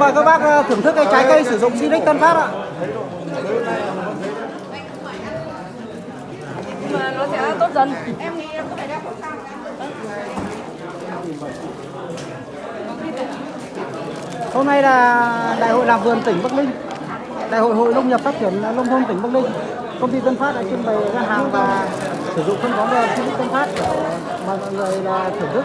mời các bác ờ, thưởng thức cái trái cây sử dụng Sinic Tân Phát ạ. mà nó sẽ tốt dần Hôm nay là đại hội làm vườn tỉnh Bắc Ninh. Đại hội hội nông nghiệp phát triển nông thôn tỉnh Bắc Ninh. Công ty Tân Phát đã trưng bày các hàng và sử dụng phân bón Sinic Tân Phát để mời mọi người là thưởng thức.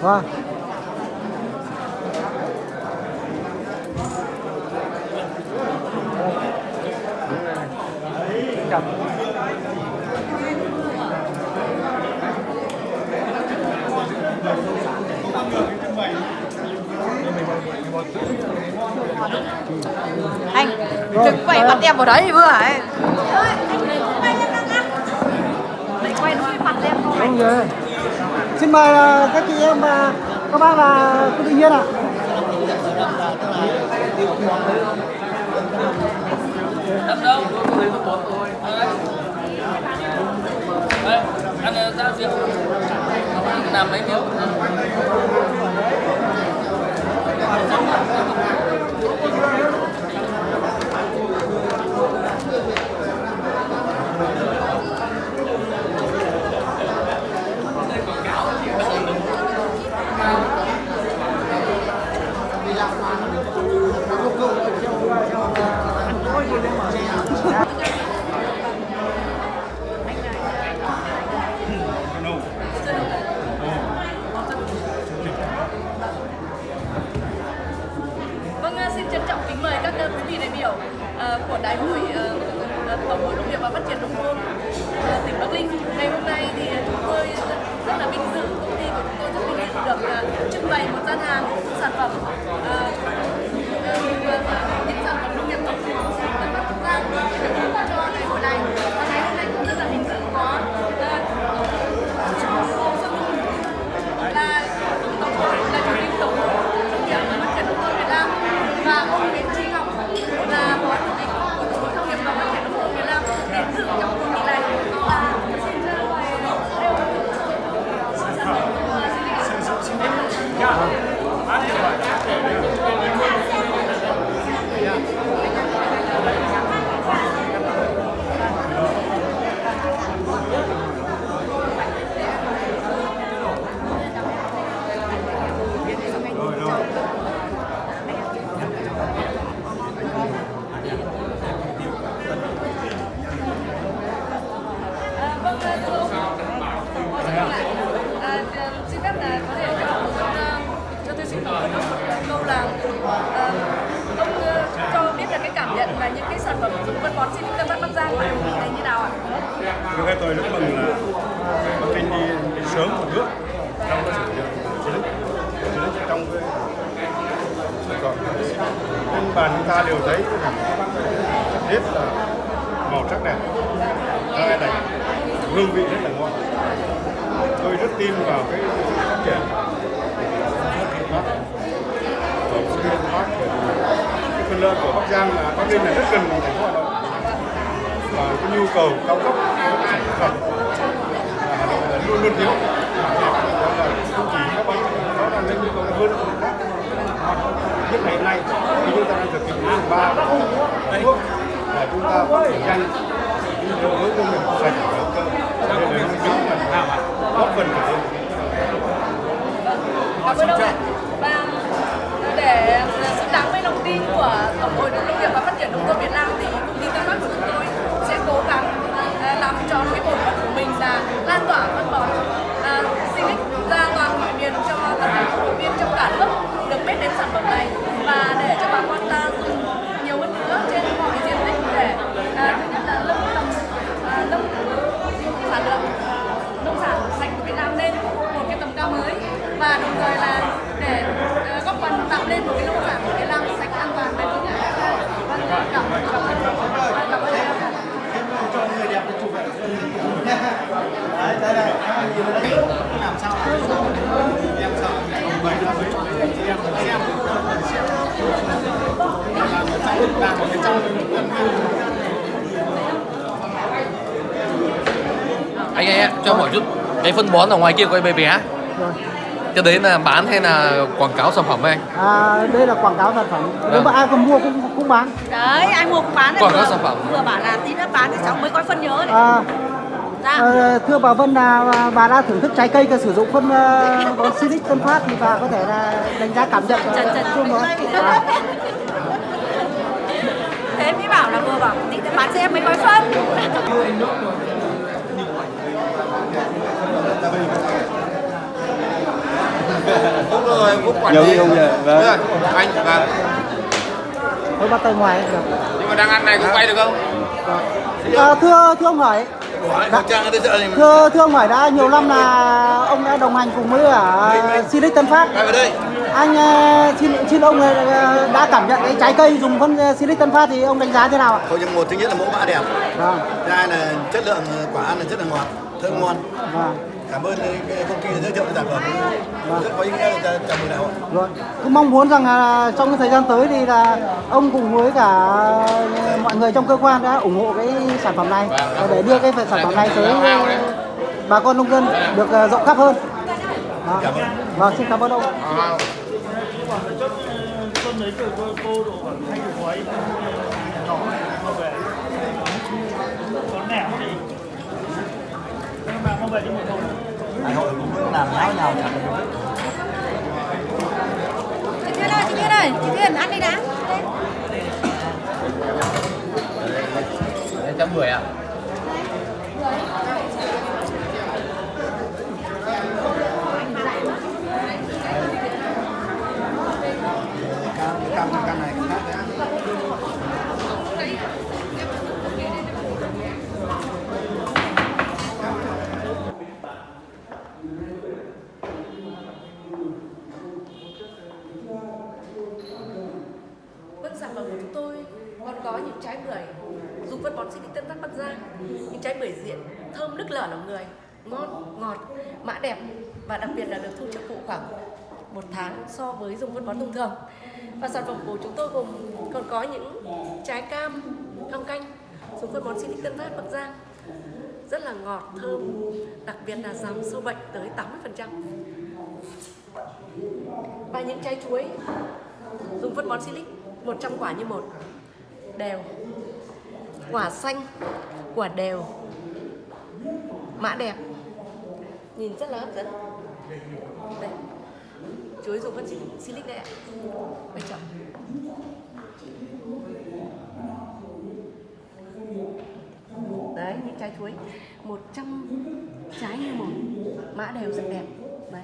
Vâng. Anh, đừng quay mặt em vào đấy vừa ấy. Lại quay nó mặt em anh. Rồi. Xin mời ờ, các chị em và các bác là cô tự nhiên ạ. Đâm đâu? Lấy có bốn thôi. Đấy, ăn ra rượu. Làm mấy miếng. Tôi rất mừng là Bắc Kinh đi, đi sớm một bước trong cái sự à, dụng chiến lược trong cái còn trên bàn chúng ta đều thấy cái rất là màu sắc đẹp. Rất đẹp. Hương vị rất là ngon. Tôi rất tin vào cái phát triển của cái phần lợi của Bắc Giang là Bắc Ninh là rất gần thành phố Hà Nội. Và cái nhu cầu cao cấp luôn luôn thiếu không chỉ các bác đó là lên nhu cầu hơn nhất ngày hôm nay khi chúng ta đang thực hiện ba thuốc để chúng ta phát triển nhanh đi với công nghiệp sạch và hữu cơ để để nó chứng là góp phần trở lên Cảm ơn ông ạ. Và để xứng đáng với lòng tin của Tổng hội Nông nghiệp và Phát triển Nông thôn Việt Nam thì công ty Tân Bắc của chúng tôi sẽ cố gắng à, làm anh ơi cho hỏi chút cái phân bón ở ngoài kia có em bé bé Rồi. cái đấy là bán hay là quảng cáo sản phẩm với anh À, đây là quảng cáo sản phẩm. Nếu mà ai không mua cũng cũng bán. Đấy, ai mua cũng bán. Quảng cáo sản phẩm. Vừa bảo là tí nữa bán thì cháu mới có phân nhớ đấy. À, Ra. ờ, thưa bà Vân là bà đã thưởng thức trái cây và sử dụng phân uh, bón Silic Tân Phát thì bà có thể là đánh giá cảm nhận Trần trần chung đó. À, Thế mới bảo là vừa bảo tí nữa bán cho em mới có phân. Phúc rồi, Phúc quản lý. ông vậy, vâng. Rồi, anh, vâng. Thôi bắt tay ngoài cũng được. Nhưng mà đang ăn này có quay được không? À, thưa thưa ông hỏi, ở mà. thưa thưa ông hỏi đã nhiều năm là ông đã đồng hành cùng với cả Silic Tân Phát. Quay vào đây. Anh ờ, xin xin ông ờ, đã cảm nhận cái trái cây dùng phân Silic Tân Phát thì ông đánh giá thế nào ạ? Thôi nhưng một thứ nhất là mẫu mã đẹp. Vâng, Thứ hai là chất lượng quả ăn là rất là ngọt, thơm ngon. vâng. Cảm ơn cái công ty đã giới thiệu sản phẩm. Rất có ý nghĩa là chào mừng đại hội. Rồi, cứ mong muốn rằng là trong cái thời gian tới thì là ông cùng với cả mọi người trong cơ quan đã ủng hộ cái sản phẩm này và để đưa cái sản phẩm này tới ờ, bà con nông dân được ờ, rộng khắp hơn. Đó. Vâng, xin cảm ơn ông. Đại nháo nhào chẳng được. Chị Thiên ơi, chị Thiên ơi, chị Thiên ăn đi đã. trăm mười ạ Cam, cam, cam này cũng khác đấy. Vâng, sản phẩm của chúng tôi còn có những trái bưởi dùng phân bón sinh Tân Phát Bắc Giang, những trái bưởi diện thơm nức lở lòng người, ngon, ngọt, mã đẹp và đặc biệt là được thu trợ phụ khoảng một tháng so với dùng phân bón thông thường. Và sản phẩm của chúng tôi gồm còn có những trái cam, cam canh dùng phân bón sinh Tân Phát Bắc Giang rất là ngọt, thơm, đặc biệt là giảm sâu bệnh tới 80%. Và những trái chuối dùng phân bón silic 100 quả như một đều quả xanh quả đều mã đẹp. Nhìn rất là hấp dẫn. Đây. Chuối dùng phân silic- silic đây ạ. Quay chậm đấy, những trái chuối. 100 trái như một mã đều rất đẹp. Đấy.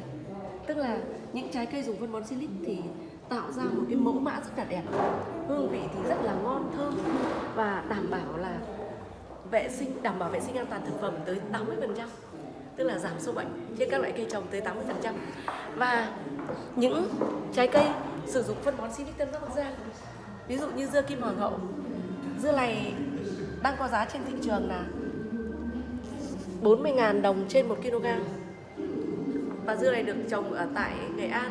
Tức là những trái cây dùng phân bón silic thì tạo ra một cái mẫu mã rất là đẹp. Hương vị thì rất là ngon, thơm và đảm bảo là vệ sinh, đảm bảo vệ sinh an toàn thực phẩm tới 80% tức là giảm sâu bệnh trên các loại cây trồng tới 80% và những trái cây sử dụng phân bón silic tân bắc giang ví dụ như dưa kim hoàng hậu, dưa này đang có giá trên thị trường là 40.000 đồng trên 1 kg và dưa này được trồng ở tại Nghệ An,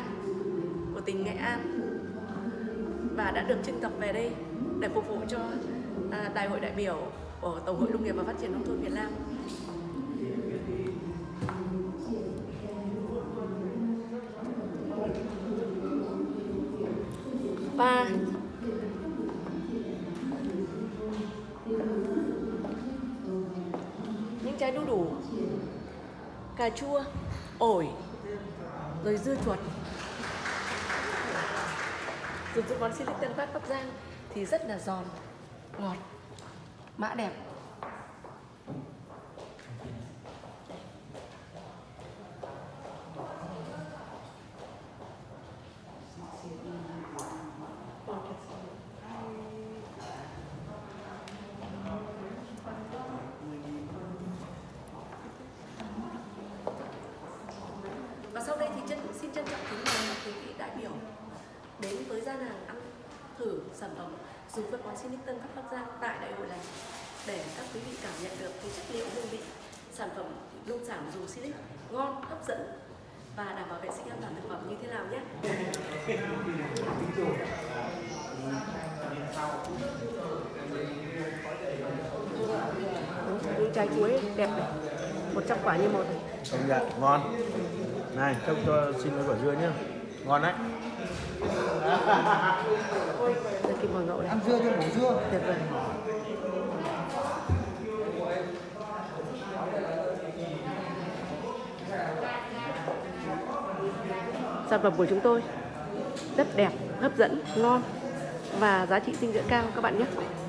của tỉnh Nghệ An, và đã được trưng tập về đây để phục vụ cho à, đại hội đại biểu của Tổng hội Nông nghiệp và Phát triển nông thôn Việt Nam. Và những trái đu đủ, cà chua, ổi, rồi dưa chuột dùng phân bón silic tân phát bắc giang thì rất là giòn ngọt mã đẹp. Và sau đây thì chân xin trân trọng kính mời quý vị đại biểu đến với gian hàng ăn thử sản phẩm dùng phân bón Sinic Tân Phát Bắc Giang tại đại hội này để các quý vị cảm nhận được cái chất liệu hương vị sản phẩm nông sản dùng silic ngon hấp dẫn và đảm bảo vệ sinh an toàn thực phẩm như thế nào nhé. Những trái chuối đẹp này 100 quả như một này. Công nhận ngon. Này trông cho xin cái quả dưa nhá. Ngon đấy đây kim hoàng ngậu này ăn dưa cho bổ dưa. Tuyệt vời. Sản phẩm của chúng tôi rất đẹp hấp dẫn ngon và giá trị dinh dưỡng cao các bạn nhé. đây